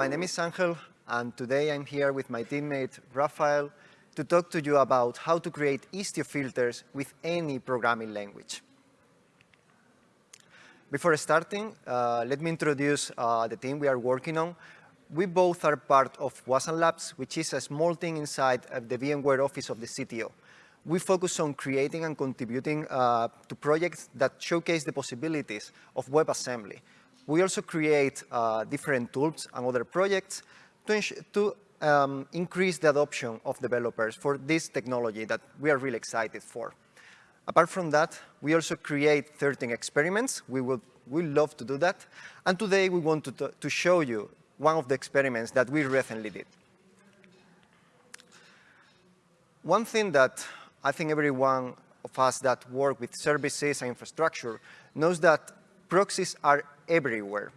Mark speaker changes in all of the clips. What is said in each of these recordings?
Speaker 1: My name is Angel, and today I'm here with my teammate Rafael to talk to you about how to create Istio filters with any programming language. Before starting, uh, let me introduce uh, the team we are working on. We both are part of Wasm Labs, which is a small team inside of the VMware office of the CTO. We focus on creating and contributing uh, to projects that showcase the possibilities of WebAssembly. We also create uh, different tools and other projects to, to um, increase the adoption of developers for this technology that we are really excited for. Apart from that, we also create 13 experiments. We would we love to do that. And today we want to, to show you one of the experiments that we recently did. One thing that I think everyone of us that work with services and infrastructure knows that proxies are everywhere.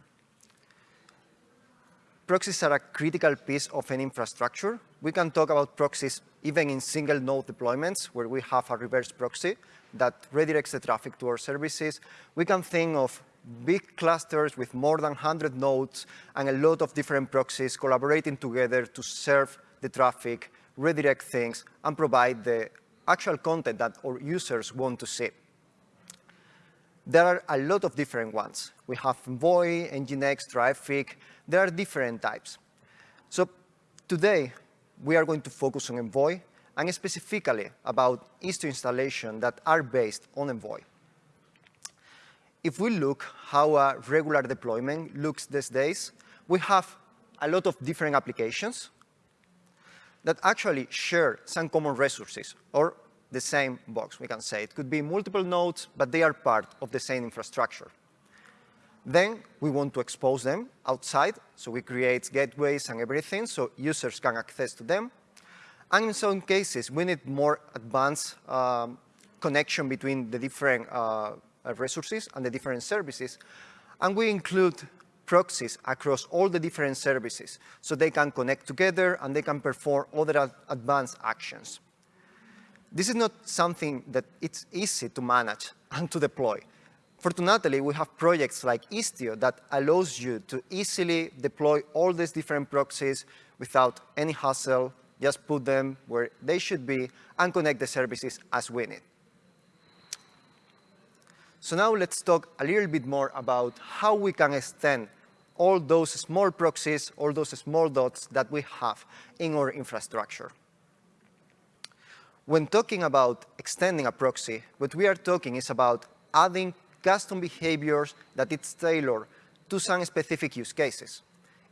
Speaker 1: Proxies are a critical piece of an infrastructure. We can talk about proxies even in single node deployments where we have a reverse proxy that redirects the traffic to our services. We can think of big clusters with more than 100 nodes and a lot of different proxies collaborating together to serve the traffic, redirect things, and provide the actual content that our users want to see. There are a lot of different ones. We have Envoy, Nginx, Traefik. There are different types. So today, we are going to focus on Envoy and specifically about Istio installation that are based on Envoy. If we look how a regular deployment looks these days, we have a lot of different applications that actually share some common resources or the same box, we can say. It could be multiple nodes, but they are part of the same infrastructure. Then we want to expose them outside, so we create gateways and everything so users can access to them. And in some cases, we need more advanced um, connection between the different uh, resources and the different services. And we include proxies across all the different services so they can connect together and they can perform other ad advanced actions. This is not something that it's easy to manage and to deploy. Fortunately, we have projects like Istio that allows you to easily deploy all these different proxies without any hassle, just put them where they should be and connect the services as we need. So now let's talk a little bit more about how we can extend all those small proxies, all those small dots that we have in our infrastructure. When talking about extending a proxy, what we are talking is about adding custom behaviors that it's tailored to some specific use cases.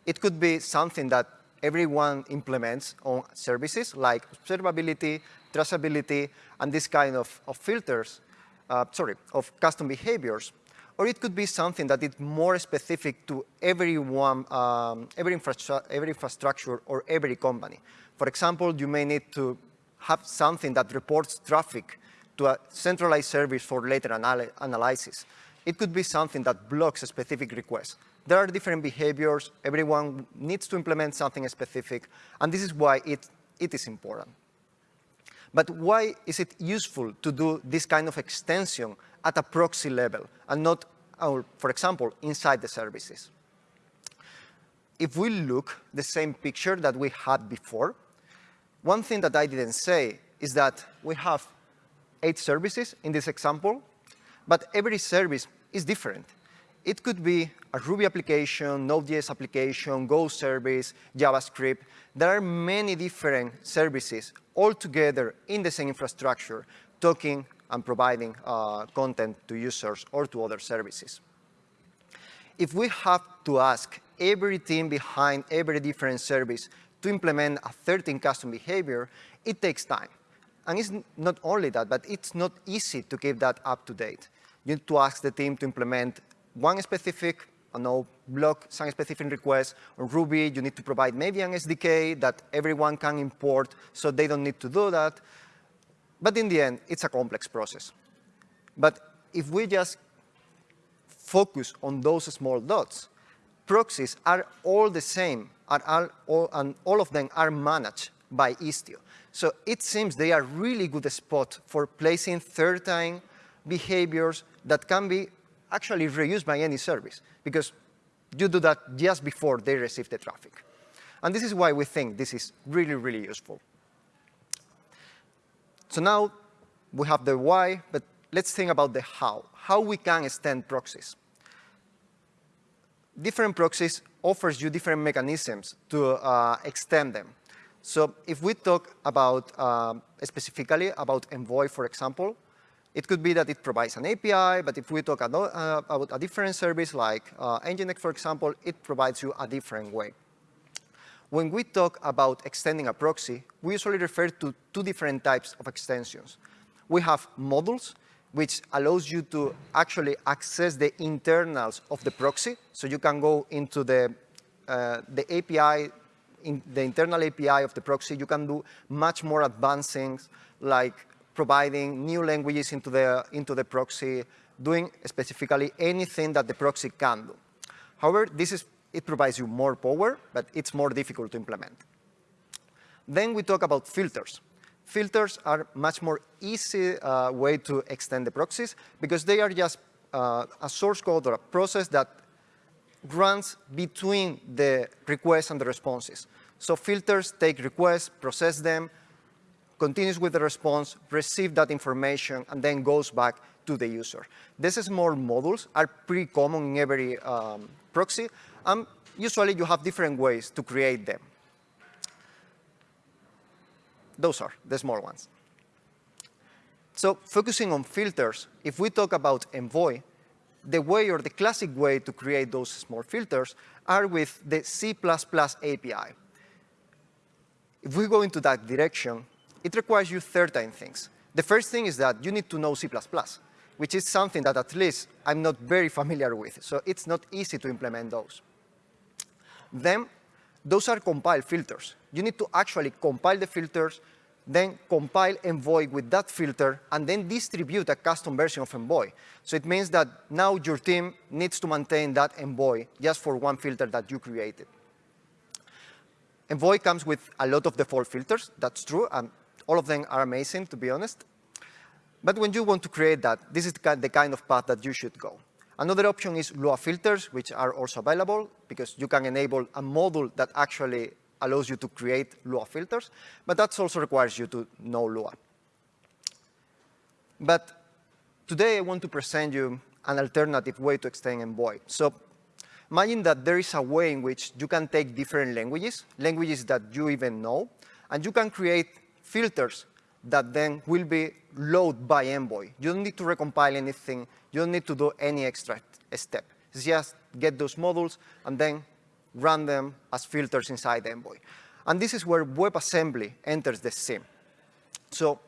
Speaker 1: It could be something that everyone implements on services like observability, traceability, and this kind of, of filters, uh, sorry, of custom behaviors. Or it could be something that is more specific to everyone, um, every, infra every infrastructure or every company. For example, you may need to have something that reports traffic to a centralized service for later anal analysis. It could be something that blocks a specific request. There are different behaviors. Everyone needs to implement something specific, and this is why it, it is important. But why is it useful to do this kind of extension at a proxy level and not, or for example, inside the services? If we look the same picture that we had before, one thing that I didn't say is that we have eight services in this example, but every service is different. It could be a Ruby application, Node.js application, Go service, JavaScript. There are many different services all together in the same infrastructure, talking and providing uh, content to users or to other services. If we have to ask every team behind every different service to implement a 13 custom behavior, it takes time. And it's not only that, but it's not easy to keep that up to date. You need to ask the team to implement one specific, I know, block some specific request. On Ruby, you need to provide maybe an SDK that everyone can import, so they don't need to do that. But in the end, it's a complex process. But if we just focus on those small dots, proxies are all the same are all, all, and all of them are managed by Istio. So it seems they are really good spot for placing third-time behaviors that can be actually reused by any service. Because You do that just before they receive the traffic. And this is why we think this is really, really useful. So now we have the why, but let's think about the how, how we can extend proxies. Different proxies offers you different mechanisms to uh, extend them. So if we talk about uh, specifically about Envoy, for example, it could be that it provides an API, but if we talk about, uh, about a different service like uh, Nginx, for example, it provides you a different way. When we talk about extending a proxy, we usually refer to two different types of extensions. We have modules, which allows you to actually access the internals of the proxy. So you can go into the, uh, the API, in the internal API of the proxy. You can do much more advanced things like providing new languages into the, into the proxy, doing specifically anything that the proxy can do. However, this is, it provides you more power, but it's more difficult to implement. Then we talk about filters. Filters are much more easy uh, way to extend the proxies because they are just uh, a source code or a process that runs between the requests and the responses. So filters take requests, process them, continues with the response, receive that information, and then goes back to the user. These small modules are pretty common in every um, proxy, and usually you have different ways to create them. Those are the small ones. So focusing on filters, if we talk about Envoy, the way or the classic way to create those small filters are with the C++ API. If we go into that direction, it requires you certain things. The first thing is that you need to know C++, which is something that at least I'm not very familiar with, so it's not easy to implement those. Then, those are compile filters. You need to actually compile the filters, then compile Envoy with that filter, and then distribute a custom version of Envoy. So it means that now your team needs to maintain that Envoy just for one filter that you created. Envoy comes with a lot of default filters, that's true, and all of them are amazing, to be honest. But when you want to create that, this is the kind of path that you should go. Another option is Lua filters, which are also available because you can enable a module that actually allows you to create Lua filters, but that also requires you to know Lua. But today I want to present you an alternative way to extend Envoy. So imagine that there is a way in which you can take different languages, languages that you even know, and you can create filters that then will be loaded by Envoy. You don't need to recompile anything. You don't need to do any extra step. Just get those modules and then run them as filters inside Envoy. And this is where WebAssembly enters the scene. So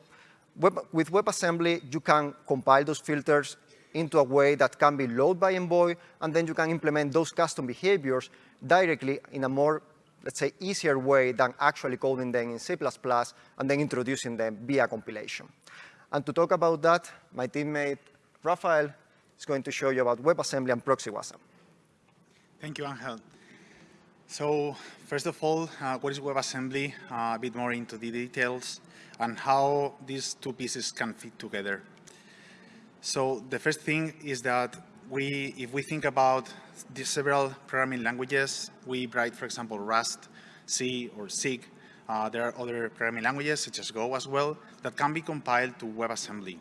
Speaker 1: web, with WebAssembly, you can compile those filters into a way that can be loaded by Envoy, and then you can implement those custom behaviors directly in a more let's say, easier way than actually coding them in C++ and then introducing them via compilation. And to talk about that, my teammate Rafael is going to show you about WebAssembly and Proxy WASM.
Speaker 2: Thank you, Angel. So first of all, uh, what is WebAssembly? Uh, a bit more into the details and how these two pieces can fit together. So the first thing is that we, if we think about the several programming languages, we write, for example, Rust, C, or Zig. Uh, there are other programming languages, such as Go as well, that can be compiled to WebAssembly.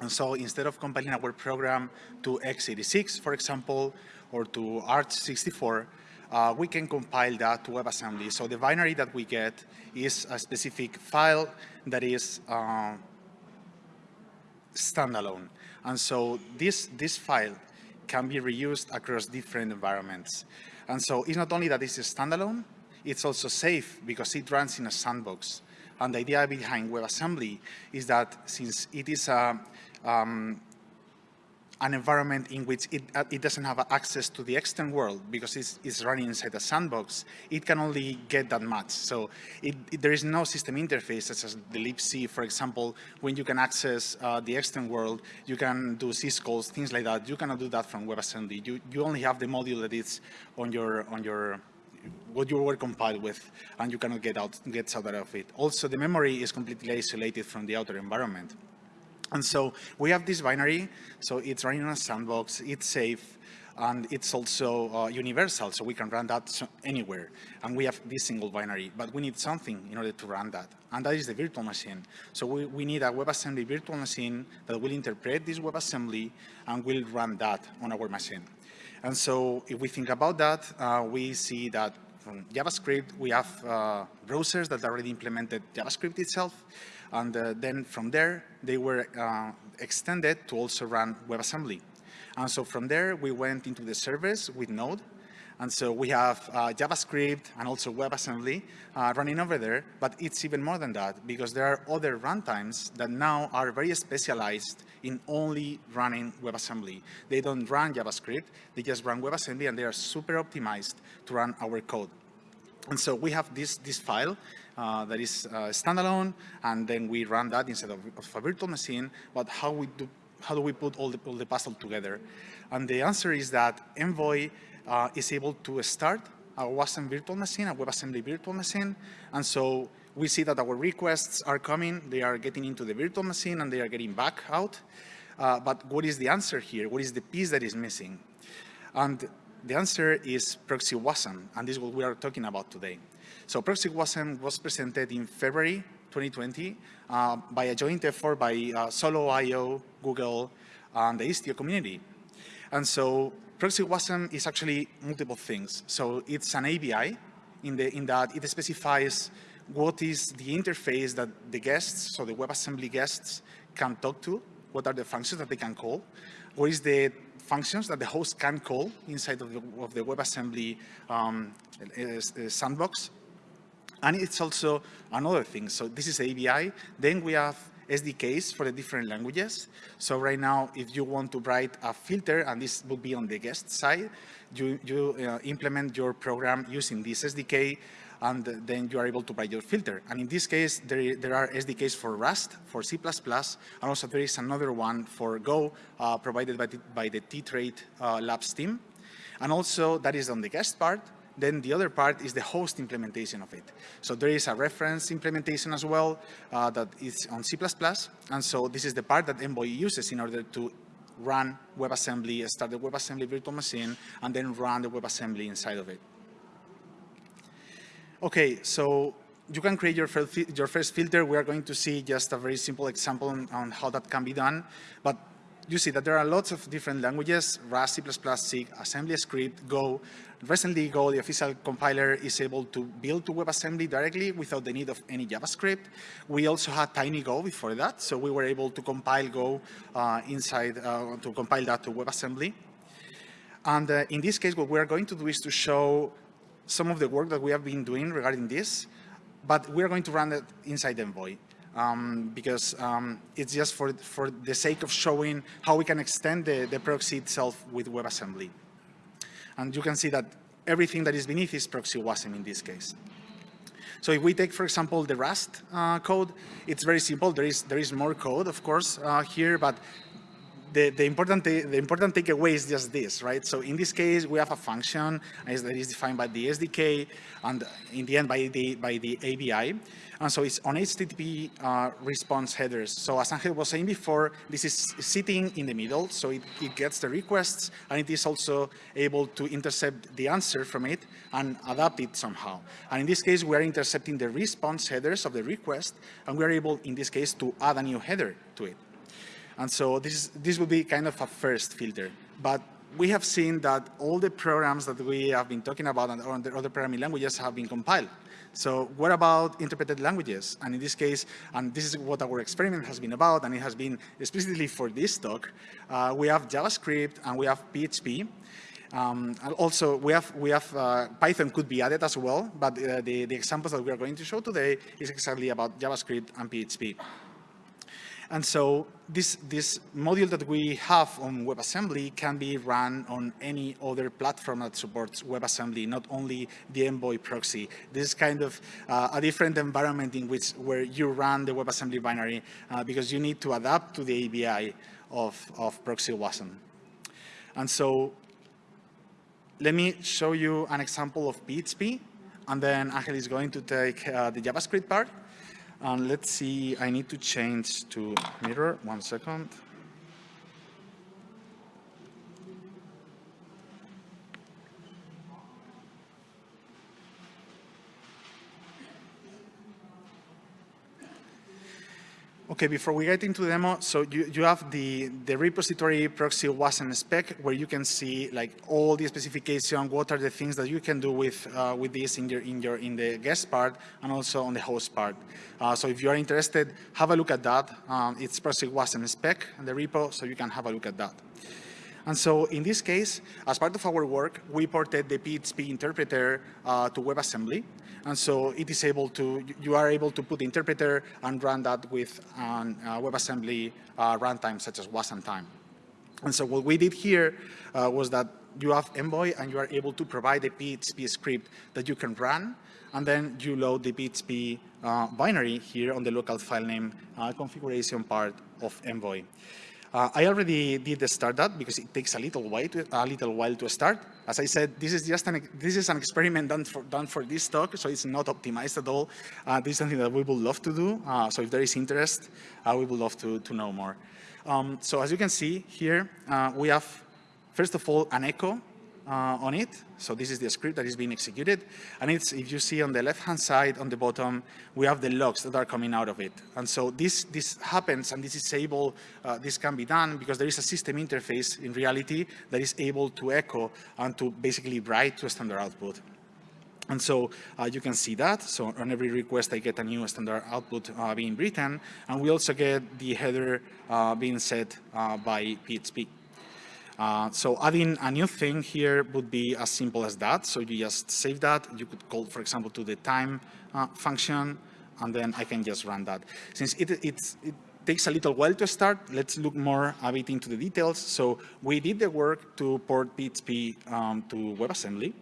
Speaker 2: And so instead of compiling our program to x86, for example, or to Arch64, uh, we can compile that to WebAssembly. So the binary that we get is a specific file that is uh, standalone. And so this, this file can be reused across different environments. And so it's not only that it's standalone, it's also safe because it runs in a sandbox. And the idea behind WebAssembly is that since it is a, um, an environment in which it, uh, it doesn't have access to the external world because it's, it's, running inside a sandbox, it can only get that much. So it, it, there is no system interface such as the libc, for example, when you can access uh, the external world, you can do syscalls, things like that. You cannot do that from WebAssembly. You, you only have the module that is on your, on your what you were compiled with, and you cannot get out, get out of it. Also, the memory is completely isolated from the outer environment. And so we have this binary, so it's running on a sandbox, it's safe, and it's also uh, universal, so we can run that anywhere. And we have this single binary, but we need something in order to run that, and that is the virtual machine. So we, we need a WebAssembly virtual machine that will interpret this WebAssembly and will run that on our machine. And so if we think about that, uh, we see that from JavaScript, we have uh, browsers that already implemented JavaScript itself. And uh, then from there, they were uh, extended to also run WebAssembly. And so from there, we went into the servers with Node. And so we have uh, JavaScript and also WebAssembly uh, running over there, but it's even more than that because there are other runtimes that now are very specialized in only running WebAssembly. They don't run JavaScript, they just run WebAssembly and they are super optimized to run our code. And so we have this, this file uh, that is uh, standalone, and then we run that instead of, of, a virtual machine, but how we do how do we put all the, all the puzzle together? And the answer is that Envoy uh, is able to start a WASM virtual machine, a WebAssembly virtual machine. And so we see that our requests are coming, they are getting into the virtual machine and they are getting back out. Uh, but what is the answer here? What is the piece that is missing? And the answer is Proxy WASM, and this is what we are talking about today. So Proxy WASM was presented in February 2020 uh, by a joint effort by uh, Solo.io, Google, and the Istio community. And so Proxy WASM is actually multiple things. So it's an ABI in, the, in that it specifies what is the interface that the guests, so the WebAssembly guests, can talk to, what are the functions that they can call, what is the functions that the host can call inside of the, of the WebAssembly um, sandbox, and it's also another thing. So this is ABI. Then we have SDKs for the different languages. So right now, if you want to write a filter, and this would be on the guest side, you, you uh, implement your program using this SDK, and then you are able to write your filter. And in this case, there, there are SDKs for Rust, for C++, and also there is another one for Go, uh, provided by the, by the Tetrate uh, Labs team. And also, that is on the guest part. Then the other part is the host implementation of it. So there is a reference implementation as well uh, that is on C++. And so this is the part that Envoy uses in order to run WebAssembly, start the WebAssembly virtual machine, and then run the WebAssembly inside of it. Okay, so you can create your, your first filter. We are going to see just a very simple example on, on how that can be done. But you see that there are lots of different languages, Rust, C++, C, AssemblyScript, Go. Recently, Go, the official compiler, is able to build to WebAssembly directly without the need of any JavaScript. We also had TinyGo before that, so we were able to compile Go uh, inside, uh, to compile that to WebAssembly. And uh, in this case, what we are going to do is to show some of the work that we have been doing regarding this, but we are going to run it inside Envoy um, because um, it's just for, for the sake of showing how we can extend the, the proxy itself with WebAssembly. And you can see that everything that is beneath is proxy WASM in this case. So if we take, for example, the Rust uh, code, it's very simple. There is, there is more code, of course, uh, here, but the, the, important, the important takeaway is just this, right? So in this case, we have a function that is defined by the SDK and in the end by the, by the ABI. And so it's on HTTP uh, response headers. So as Angel was saying before, this is sitting in the middle. So it, it gets the requests and it is also able to intercept the answer from it and adapt it somehow. And in this case, we are intercepting the response headers of the request and we are able, in this case, to add a new header to it. And so this, this would be kind of a first filter. But we have seen that all the programs that we have been talking about and other programming languages have been compiled. So what about interpreted languages? And in this case, and this is what our experiment has been about, and it has been explicitly for this talk, uh, we have JavaScript and we have PHP. Um, and also, we have, we have uh, Python could be added as well, but uh, the, the examples that we are going to show today is exactly about JavaScript and PHP. And so this, this module that we have on WebAssembly can be run on any other platform that supports WebAssembly, not only the Envoy proxy. This is kind of uh, a different environment in which where you run the WebAssembly binary uh, because you need to adapt to the ABI of, of proxy WASM. And so let me show you an example of PHP, and then Angel is going to take uh, the JavaScript part. And let's see, I need to change to mirror, one second. Okay, before we get into the demo, so you, you have the, the repository proxy wasm spec where you can see like all the specification, what are the things that you can do with uh, with this in your in your in the guest part and also on the host part. Uh, so if you are interested, have a look at that. Um, it's proxy wasm spec and the repo, so you can have a look at that. And so in this case, as part of our work, we ported the PHP interpreter uh, to WebAssembly. And so it is able to, you are able to put the interpreter and run that with um, uh, WebAssembly uh, runtime such as Wasmtime. And so what we did here uh, was that you have Envoy and you are able to provide a PHP script that you can run and then you load the PHP uh, binary here on the local file name uh, configuration part of Envoy. Uh, I already did the start that because it takes a little while to, a little while to start. As I said, this is just an this is an experiment done for done for this talk, so it's not optimized at all. Uh, this is something that we would love to do. Uh, so if there is interest, uh, we would love to to know more. Um, so as you can see here, uh, we have first of all an echo uh, on it. So this is the script that is being executed. And it's, if you see on the left-hand side, on the bottom, we have the logs that are coming out of it. And so this, this happens and this is able, uh, this can be done because there is a system interface in reality that is able to echo and to basically write to a standard output. And so uh, you can see that. So on every request, I get a new standard output uh, being written. And we also get the header uh, being set uh, by PHP. Uh, so adding a new thing here would be as simple as that. So you just save that. You could call, for example, to the time uh, function, and then I can just run that. Since it, it takes a little while to start, let's look more a bit into the details. So we did the work to port PHP um, to WebAssembly.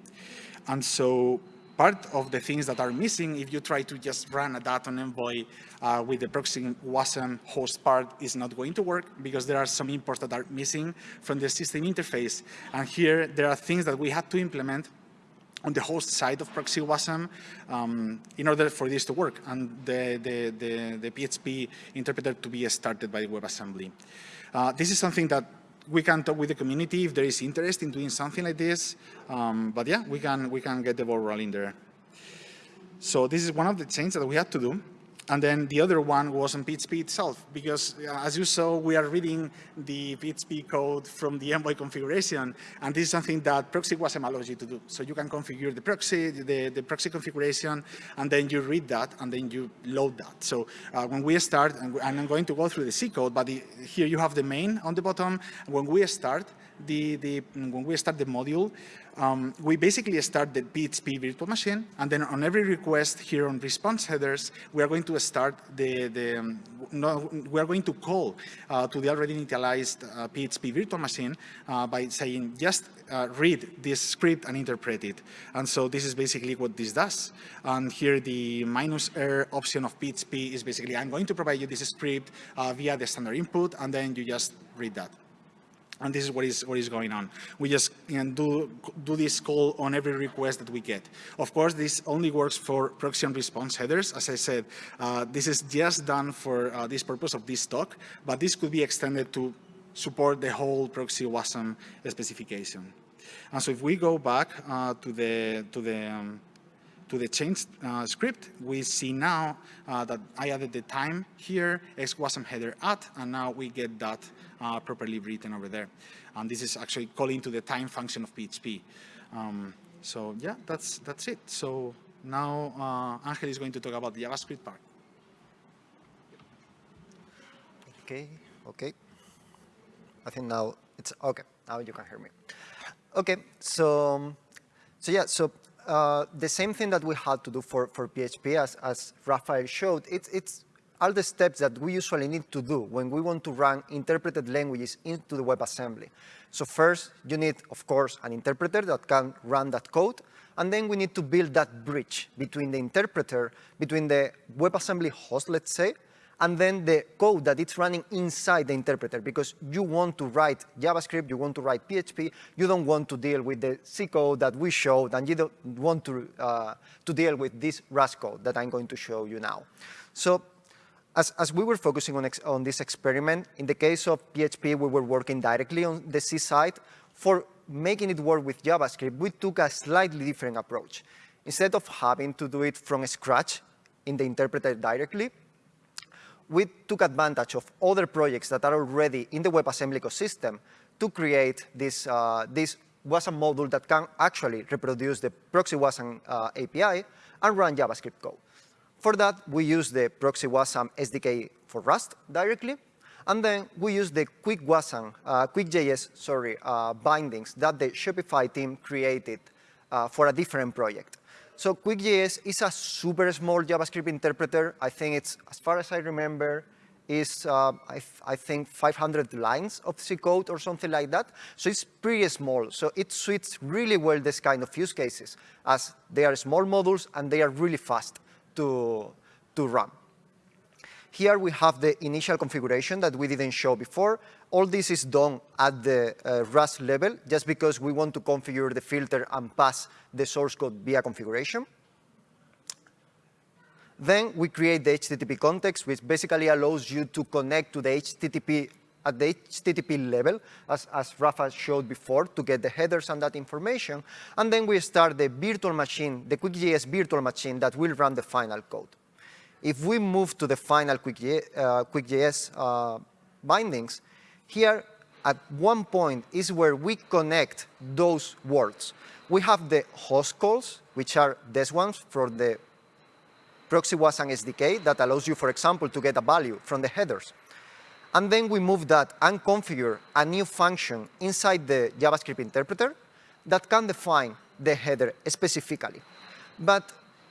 Speaker 2: And so part of the things that are missing if you try to just run a data on Envoy uh, with the proxy wasm host part is not going to work because there are some imports that are missing from the system interface. And here there are things that we had to implement on the host side of proxy wasm um, in order for this to work and the, the, the, the PHP interpreter to be started by WebAssembly. Uh, this is something that we can talk with the community if there is interest in doing something like this. Um, but yeah, we can, we can get the ball rolling there. So this is one of the changes that we had to do. And then the other one was on PHP itself, because uh, as you saw, we are reading the PHP code from the Envoy configuration, and this is something that proxy wasm allows you to do. So you can configure the proxy, the, the proxy configuration, and then you read that, and then you load that. So uh, when we start, and, I'm going to go through the C code, but the, here you have the main on the bottom. When we start, the, the, when we start the module, um, we basically start the PHP virtual machine, and then on every request here on response headers, we are going to start the, the um, no, we are going to call uh, to the already initialized uh, PHP virtual machine uh, by saying just uh, read this script and interpret it. And so this is basically what this does. And here the minus R option of PHP is basically I'm going to provide you this script uh, via the standard input, and then you just read that. And this is what is what is going on. We just can do do this call on every request that we get. Of course, this only works for proxy and response headers. As I said, uh, this is just done for uh, this purpose of this talk, but this could be extended to support the whole proxy WASM specification. And so if we go back uh, to the to the um, to the change uh, script, we see now uh, that I added the time here, X wasm header at, and now we get that uh, properly written over there. And this is actually calling to the time function of PHP. Um, so yeah, that's that's it. So now uh, Angel is going to talk about the JavaScript part.
Speaker 1: Okay, okay. I think now it's okay. Now you can hear me. Okay, so so yeah, so uh, the same thing that we had to do for, for PHP, as, as Rafael showed, it's, it's all the steps that we usually need to do when we want to run interpreted languages into the WebAssembly. So first, you need, of course, an interpreter that can run that code, and then we need to build that bridge between the interpreter, between the WebAssembly host, let's say, and then the code that it's running inside the interpreter because you want to write JavaScript, you want to write PHP, you don't want to deal with the C code that we showed, and you don't want to, uh, to deal with this Rust code that I'm going to show you now. So as, as we were focusing on, on this experiment, in the case of PHP, we were working directly on the C side. For making it work with JavaScript, we took a slightly different approach. Instead of having to do it from scratch in the interpreter directly, we took advantage of other projects that are already in the WebAssembly ecosystem to create this, uh, this WASM module that can actually reproduce the proxy WASM uh, API and run JavaScript code. For that, we use the proxy WASM SDK for Rust directly, and then we use the Quick WASM, uh, QuickJS, sorry, uh, bindings that the Shopify team created uh, for a different project. So QuickJS is a super small JavaScript interpreter. I think it's, as far as I remember, is, uh, I, I, think, 500 lines of C code or something like that. So it's pretty small. So it suits really well this kind of use cases, as they are small modules and they are really fast to, to run. Here we have the initial configuration that we didn't show before. All this is done at the uh, Rust level, just because we want to configure the filter and pass the source code via configuration. Then we create the HTTP context, which basically allows you to connect to the HTTP at the HTTP level, as, as Rafa showed before, to get the headers and that information. And then we start the virtual machine, the QuickJS virtual machine that will run the final code. If we move to the final QuickJS, uh, QuickJS uh, bindings, here at one point is where we connect those words. We have the host calls, which are these ones for the proxy WASM SDK that allows you, for example, to get a value from the headers. And then we move that and configure a new function inside the JavaScript interpreter that can define the header specifically. But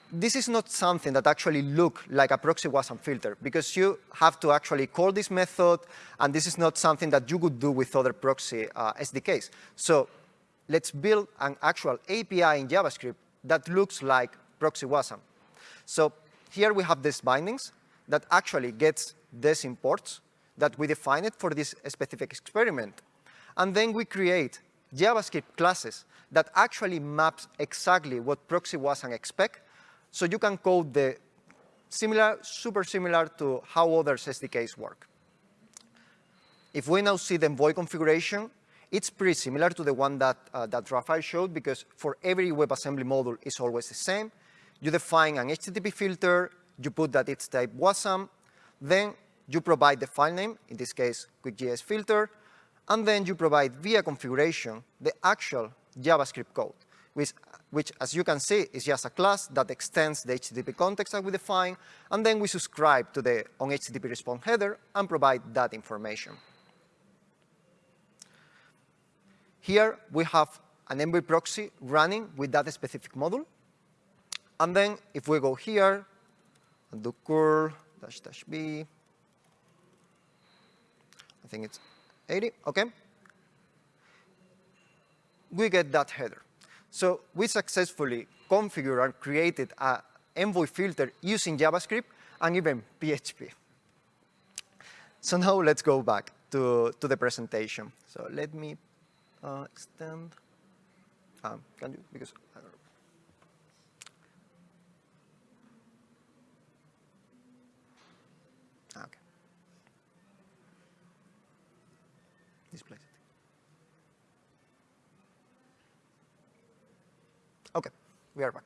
Speaker 1: this is not something that actually look like a proxy WASM filter because you have to actually call this method and this is not something that you could do with other proxy uh, SDKs. So let's build an actual API in JavaScript that looks like proxy WASM. So here we have these bindings that actually gets these imports that we define it for this specific experiment. And then we create JavaScript classes that actually maps exactly what proxy WASM expect. So you can code the similar, super similar to how other SDKs work. If we now see the Envoy configuration, it's pretty similar to the one that, uh, that Rafael showed because for every WebAssembly module, it's always the same. You define an HTTP filter, you put that it's type WASM, then you provide the file name, in this case, QuickJS filter, and then you provide via configuration the actual JavaScript code, which, which, as you can see, is just a class that extends the HTTP context that we define, and then we subscribe to the on HTTP response header and provide that information. Here we have an Envoy proxy running with that specific module. And then if we go here and do curl dash dash b, I think it's 80, okay? We get that header. So we successfully configured and created a Envoy filter using JavaScript and even PHP. So now let's go back to, to the presentation. So let me uh, extend. Um, can you? Because I don't know. Okay. Okay, we are back.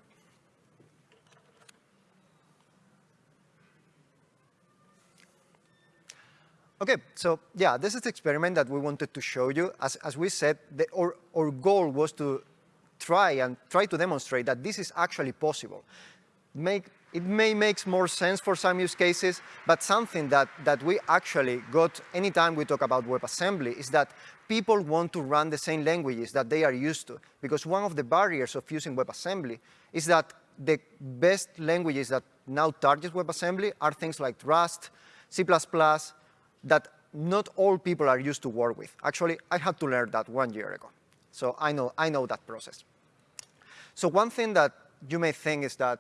Speaker 1: Okay, so yeah, this is the experiment that we wanted to show you. As, as we said, the, our, our goal was to try and try to demonstrate that this is actually possible. Make, it may make more sense for some use cases, but something that, that we actually got anytime we talk about WebAssembly is that people want to run the same languages that they are used to. Because one of the barriers of using WebAssembly is that the best languages that now target WebAssembly are things like Rust, C++, that not all people are used to work with. Actually, I had to learn that one year ago. So I know, I know that process. So one thing that you may think is that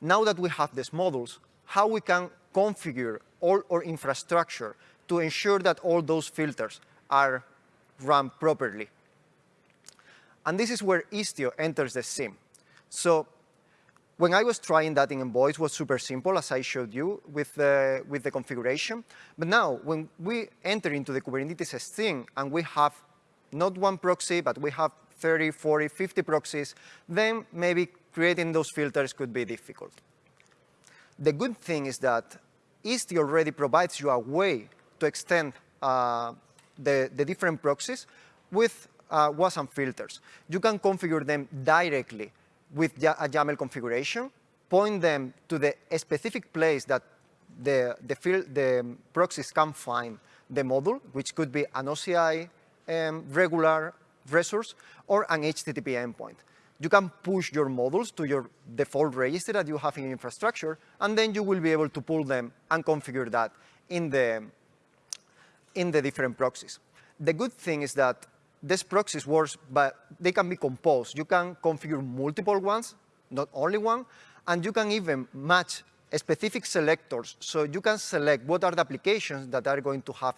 Speaker 1: now that we have these models, how we can configure all our infrastructure to ensure that all those filters are run properly. And this is where Istio enters the scene. So when I was trying that in Envoy, it was super simple, as I showed you, with the, with the configuration. But now, when we enter into the Kubernetes scene and we have not one proxy, but we have 30, 40, 50 proxies, then maybe creating those filters could be difficult. The good thing is that Istio already provides you a way to extend uh, the, the different proxies with uh, WASM filters. You can configure them directly with a YAML configuration, point them to the specific place that the, the, the proxies can find the module, which could be an OCI um, regular resource or an HTTP endpoint. You can push your models to your default register that you have in infrastructure, and then you will be able to pull them and configure that in the, in the different proxies. The good thing is that these proxies works, but they can be composed. You can configure multiple ones, not only one, and you can even match specific selectors. So you can select what are the applications that are going to have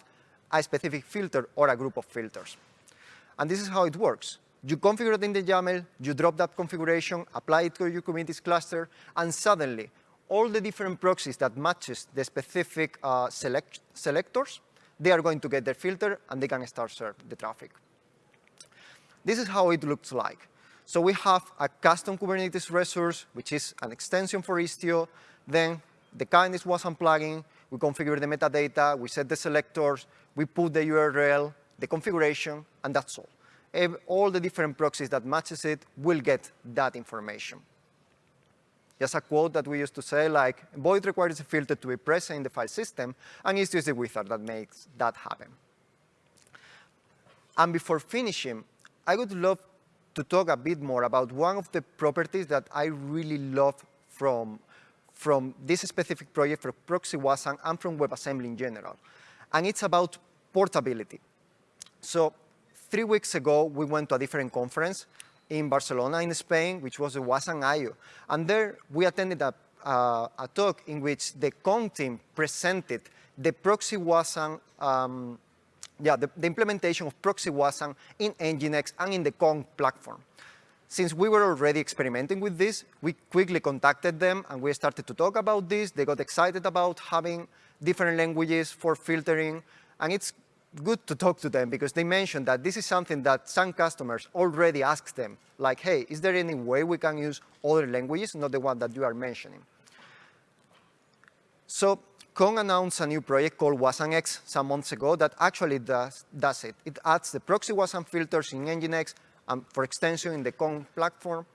Speaker 1: a specific filter or a group of filters. And this is how it works. You configure it in the YAML, you drop that configuration, apply it to your Kubernetes cluster, and suddenly all the different proxies that matches the specific uh, select selectors, they are going to get their filter and they can start serve the traffic. This is how it looks like. So we have a custom Kubernetes resource, which is an extension for Istio. Then the kindness WasmPlugin. We configure the metadata. We set the selectors. We put the URL, the configuration, and that's all. All the different proxies that matches it will get that information. Just a quote that we used to say, like, void requires a filter to be present in the file system, and it's just the wizard that makes that happen. And before finishing, I would love to talk a bit more about one of the properties that I really love from, from this specific project for Proxy WASM and from WebAssembly in general. And it's about portability. So three weeks ago, we went to a different conference in Barcelona, in Spain, which was the WASM IO. And there, we attended a, uh, a talk in which the Kong team presented the Proxy WASM um, yeah, the, the, implementation of Proxy WASM in Nginx and in the Kong platform. Since we were already experimenting with this, we quickly contacted them and we started to talk about this. They got excited about having different languages for filtering. And it's good to talk to them because they mentioned that this is something that some customers already ask them, like, hey, is there any way we can use other languages, not the one that you are mentioning? So Kong announced a new project called WasmX some months ago that actually does, does it. It adds the proxy WASM filters in Nginx um, for extension in the Kong platform.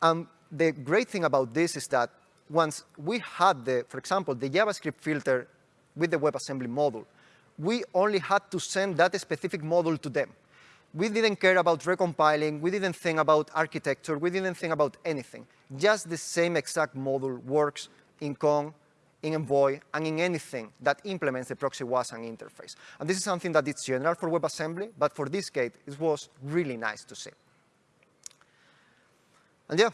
Speaker 1: Um, the great thing about this is that once we had, the, for example, the JavaScript filter with the WebAssembly module, we only had to send that specific model to them. We didn't care about recompiling, we didn't think about architecture, we didn't think about anything. Just the same exact model works in Kong in Envoy, and in anything that implements the proxy WASM interface. And this is something that is general for WebAssembly, but for this case, it was really nice to see. And yeah,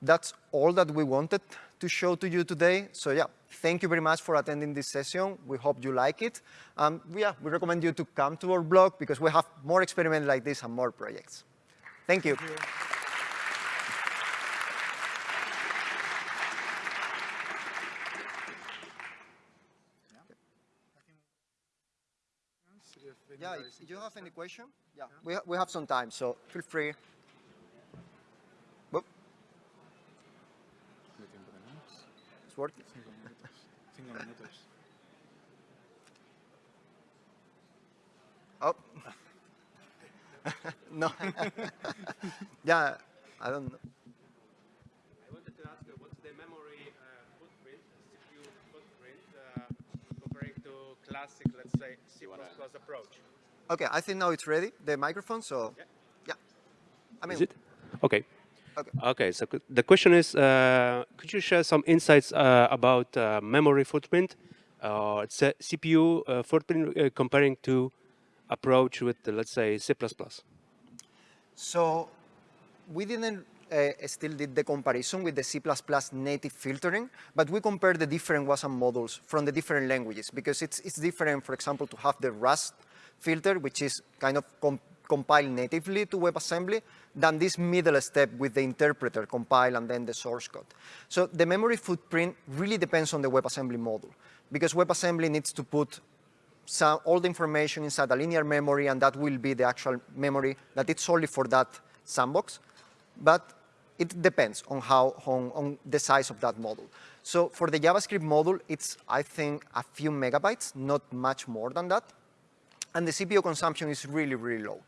Speaker 1: that's all that we wanted to show to you today. So yeah, thank you very much for attending this session. We hope you like it. Um, yeah, we recommend you to come to our blog because we have more experiments like this and more projects. Thank you. Thank you. Yeah, if you have any question, yeah, yeah. We, ha we have some time, so feel free. It's working. oh. no. yeah, I don't know.
Speaker 3: I wanted to ask, uh, what's the memory uh, footprint, CPU footprint, uh, comparing to classic, let's say, C++ approach?
Speaker 1: Okay, I think now it's ready, the microphone, so yeah. yeah.
Speaker 3: I mean, is it? Okay. Okay. Okay. So the question is, uh, could you share some insights uh, about uh, memory footprint, uh, CPU uh, footprint uh, comparing to approach with, let's say, C++?
Speaker 1: So we didn't still did the comparison with the C++ native filtering, but we compared the different WASM models from the different languages because it's, it's different, for example, to have the Rust filter, which is kind of compiled natively to WebAssembly, than this middle step with the interpreter compile and then the source code. So the memory footprint really depends on the WebAssembly module, because WebAssembly needs to put some, all the information inside a linear memory, and that will be the actual memory that it's only for that sandbox. But it depends on how on, on the size of that model. So for the JavaScript model, it's I think a few megabytes, not much more than that, and the CPU consumption is really really low.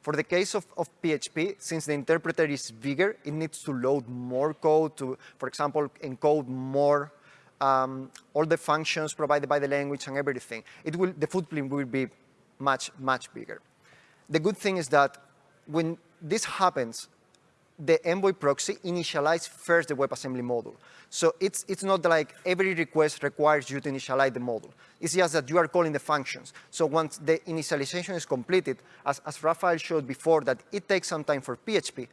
Speaker 1: For the case of, of PHP, since the interpreter is bigger, it needs to load more code to, for example, encode more um, all the functions provided by the language and everything. It will, the footprint will be much, much bigger. The good thing is that when this happens, the Envoy proxy initializes first the WebAssembly module. So it's, it's not like every request requires you to initialize the module. It's just that you are calling the functions. So once the initialization is completed, as, as Rafael showed before, that it takes some time for PHP,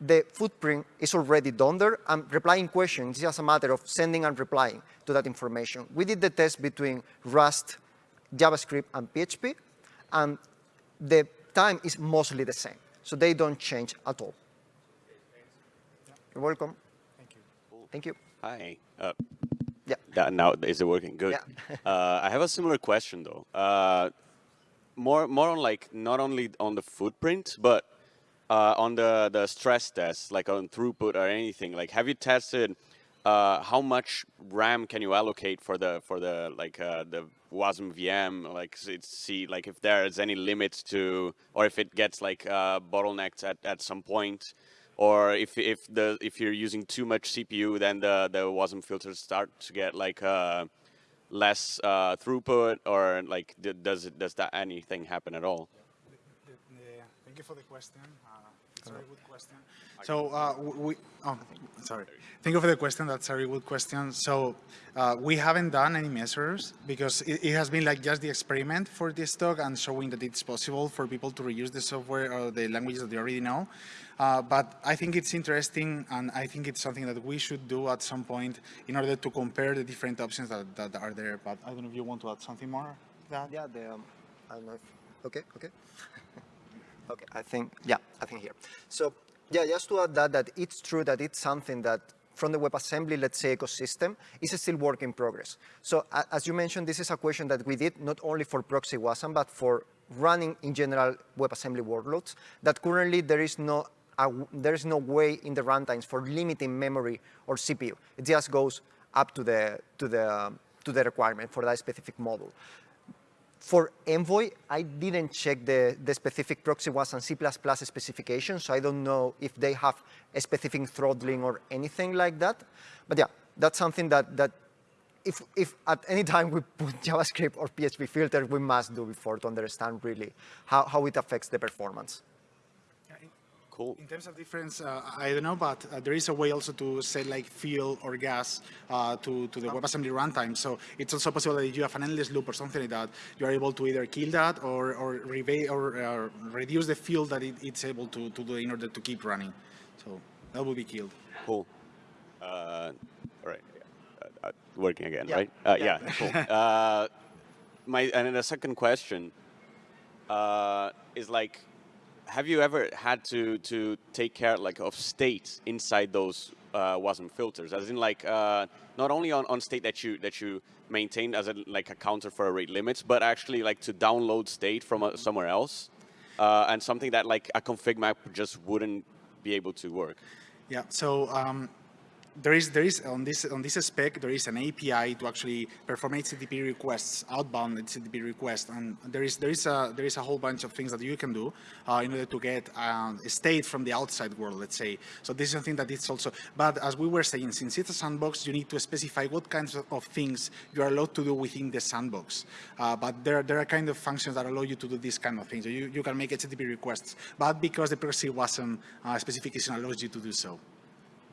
Speaker 1: the footprint is already done there, and replying questions is just a matter of sending and replying to that information. We did the test between Rust, JavaScript, and PHP, and the time is mostly the same. So they don't change at all. You're welcome.
Speaker 2: Thank you.
Speaker 1: Thank you.
Speaker 4: Hi. Uh,
Speaker 1: Yeah.
Speaker 4: that now is it working? Good.
Speaker 1: Yeah.
Speaker 4: uh, I have a similar question though. Uh, more, more on like not only on the footprint, but uh, on the the stress test, like on throughput or anything. Like, have you tested uh, how much RAM can you allocate for the for the like uh, the WASM VM? Like, see like if there's any limits to, or if it gets like uh, bottlenecked at at some point or if if the if you're using too much CPU, then the the WASM filters start to get like uh, less uh, throughput, or like d- does it does that anything happen at all?
Speaker 2: Yeah, thank you for the question. Uh, it's a very good question. So uh, we, oh, sorry. Thank you for the question. That's a very good question. So uh, we haven't done any measures because it, it has been like just the experiment for this talk and showing that it's possible for people to reuse the software or the languages that they already know. Uh, but I think it's interesting and I think it's something that we should do at some point in order to compare the different options that, that are there. But I don't know if you want to add something more to that.
Speaker 1: Yeah, the, um, I don't know if, okay, okay. okay, I think, yeah, I think here. So, yeah, just to add that, that it's true that it's something that from the WebAssembly, let's say, ecosystem, is still work in progress. So, a- as you mentioned, this is a question that we did not only for proxy WASM, but for running in general WebAssembly workloads, that currently there is no a w- there is no way in the runtimes for limiting memory or CPU. It just goes up to the to the to the requirement for that specific model. For Envoy, I didn't check the, the specific proxy WASM C++ specification, so I don't know if they have a specific throttling or anything like that. But yeah, that's something that, that if, if at any time we put JavaScript or PHP filter, we must do before to understand really how, how it affects the performance.
Speaker 4: Cool.
Speaker 2: In terms of difference, uh, I don't know, but uh, there is a way also to set like fuel or gas uh, to, to the WebAssembly runtime. So it's also possible that if you have an endless loop or something like that, you are able to either kill that or or, or uh, reduce the fuel that it, it's able to, to do in order to keep running. So that will be killed.
Speaker 4: Cool. Uh, all right. Uh, working again,
Speaker 1: Yeah.
Speaker 4: right? Uh,
Speaker 1: Yeah.
Speaker 4: yeah. Cool. uh, my and then the second question uh, is like, have you ever had to to take care like of state inside those uh, WASM filters? As in like uh, not only on, on state that you that you maintain as a like a counter for rate limits, but actually like to download state from uh, somewhere else, uh, and something that like a config map just wouldn't be able to work.
Speaker 2: Yeah. So um, there is there is on this on this spec there is an API to actually perform HTTP requests, outbound HTTP requests, and there is there is a there is a whole bunch of things that you can do uh, in order to get um, a state from the outside world, let's say. So this is something that it's also. But as we were saying, since it's a sandbox, you need to specify what kinds of, things you are allowed to do within the sandbox. Uh, but there there are kind of functions that allow you to do these kind of things. So you you can make HTTP requests, but because the proxy WASM uh, specification allows you to do so.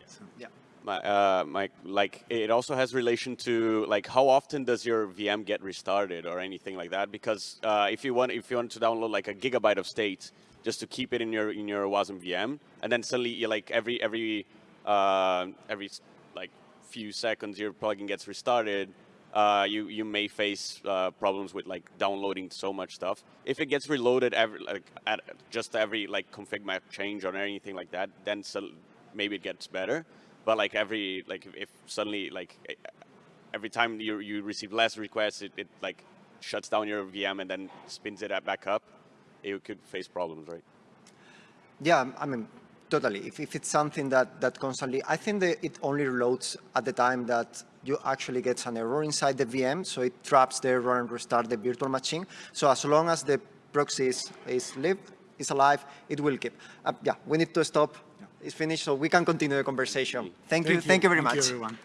Speaker 2: So.
Speaker 1: Yeah.
Speaker 4: My, uh, my, like, it also has relation to, like, how often does your VM get restarted or anything like that? Because uh, if you want, if you want to download like a gigabyte of state just to keep it in your in your WASM VM, and then suddenly you like every every uh, every like few seconds your plugin gets restarted, uh, you you may face uh, problems with like downloading so much stuff. If it gets reloaded every like at just every like config map change or anything like that, then so maybe it gets better. But like every like if, suddenly like every time you you receive less requests, it, it like shuts down your VM and then spins it back up, you could face problems, right?
Speaker 1: Yeah, I mean, Totally. If, if it's something that, that constantly, I think that it only reloads at the time that you actually get an error inside the VM, so it traps the error and restart the virtual machine. So as long as the proxy is, is live, is alive, it will keep. Uh, yeah, we need to stop. It's finished, so we can continue the conversation. Thank, you. Thank you very
Speaker 2: Thank
Speaker 1: much.
Speaker 2: you, everyone.